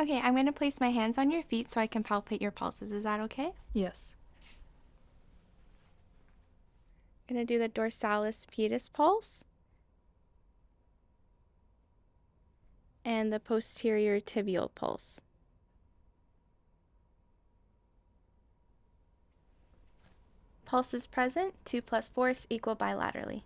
Okay, I'm going to place my hands on your feet so I can palpate your pulses. Is that okay? Yes. I'm going to do the dorsalis pedis pulse and the posterior tibial pulse. Pulses present, 2 plus force equal bilaterally.